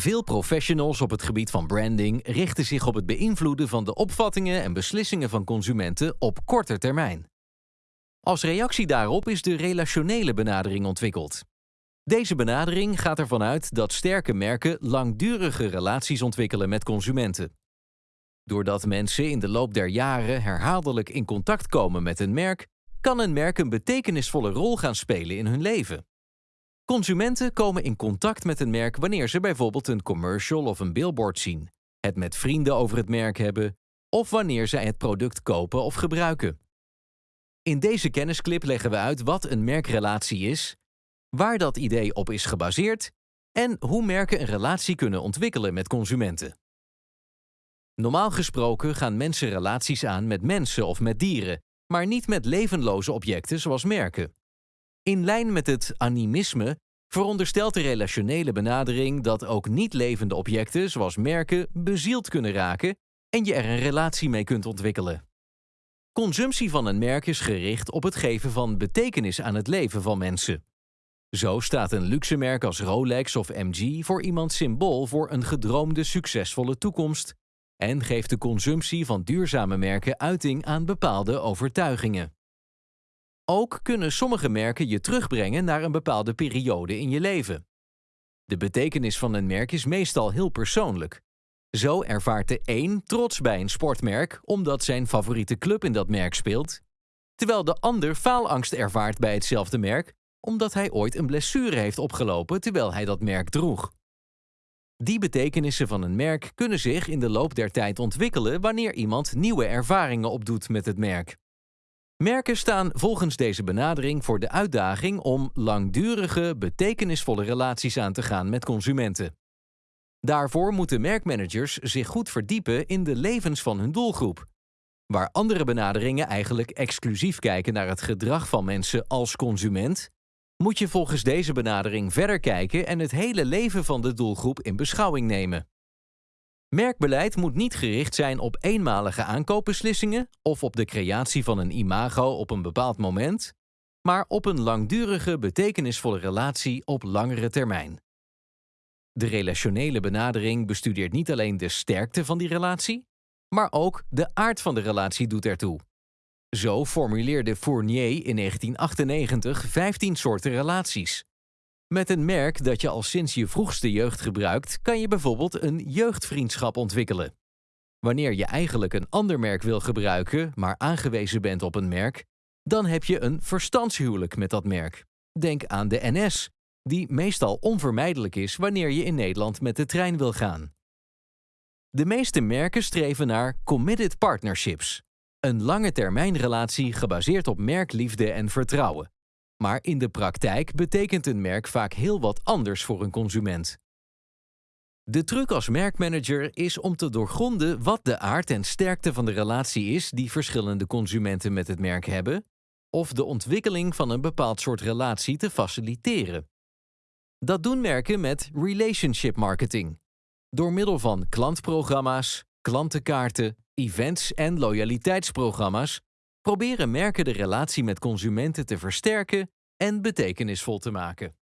Veel professionals op het gebied van branding richten zich op het beïnvloeden van de opvattingen en beslissingen van consumenten op korte termijn. Als reactie daarop is de relationele benadering ontwikkeld. Deze benadering gaat ervan uit dat sterke merken langdurige relaties ontwikkelen met consumenten. Doordat mensen in de loop der jaren herhaaldelijk in contact komen met een merk, kan een merk een betekenisvolle rol gaan spelen in hun leven. Consumenten komen in contact met een merk wanneer ze bijvoorbeeld een commercial of een billboard zien, het met vrienden over het merk hebben of wanneer zij het product kopen of gebruiken. In deze kennisclip leggen we uit wat een merkrelatie is, waar dat idee op is gebaseerd en hoe merken een relatie kunnen ontwikkelen met consumenten. Normaal gesproken gaan mensen relaties aan met mensen of met dieren, maar niet met levenloze objecten zoals merken. In lijn met het animisme veronderstelt de relationele benadering dat ook niet levende objecten zoals merken bezield kunnen raken en je er een relatie mee kunt ontwikkelen. Consumptie van een merk is gericht op het geven van betekenis aan het leven van mensen. Zo staat een luxe merk als Rolex of MG voor iemand symbool voor een gedroomde succesvolle toekomst en geeft de consumptie van duurzame merken uiting aan bepaalde overtuigingen. Ook kunnen sommige merken je terugbrengen naar een bepaalde periode in je leven. De betekenis van een merk is meestal heel persoonlijk. Zo ervaart de een trots bij een sportmerk omdat zijn favoriete club in dat merk speelt, terwijl de ander faalangst ervaart bij hetzelfde merk omdat hij ooit een blessure heeft opgelopen terwijl hij dat merk droeg. Die betekenissen van een merk kunnen zich in de loop der tijd ontwikkelen wanneer iemand nieuwe ervaringen opdoet met het merk. Merken staan volgens deze benadering voor de uitdaging om langdurige, betekenisvolle relaties aan te gaan met consumenten. Daarvoor moeten merkmanagers zich goed verdiepen in de levens van hun doelgroep. Waar andere benaderingen eigenlijk exclusief kijken naar het gedrag van mensen als consument, moet je volgens deze benadering verder kijken en het hele leven van de doelgroep in beschouwing nemen. Merkbeleid moet niet gericht zijn op eenmalige aankoopbeslissingen of op de creatie van een imago op een bepaald moment, maar op een langdurige, betekenisvolle relatie op langere termijn. De relationele benadering bestudeert niet alleen de sterkte van die relatie, maar ook de aard van de relatie doet ertoe. Zo formuleerde Fournier in 1998 15 soorten relaties. Met een merk dat je al sinds je vroegste jeugd gebruikt, kan je bijvoorbeeld een jeugdvriendschap ontwikkelen. Wanneer je eigenlijk een ander merk wil gebruiken, maar aangewezen bent op een merk, dan heb je een verstandshuwelijk met dat merk. Denk aan de NS, die meestal onvermijdelijk is wanneer je in Nederland met de trein wil gaan. De meeste merken streven naar committed partnerships, een lange termijnrelatie gebaseerd op merkliefde en vertrouwen. Maar in de praktijk betekent een merk vaak heel wat anders voor een consument. De truc als merkmanager is om te doorgronden wat de aard en sterkte van de relatie is die verschillende consumenten met het merk hebben, of de ontwikkeling van een bepaald soort relatie te faciliteren. Dat doen merken met relationship marketing, door middel van klantprogramma's, klantenkaarten, events en loyaliteitsprogramma's proberen merken de relatie met consumenten te versterken en betekenisvol te maken.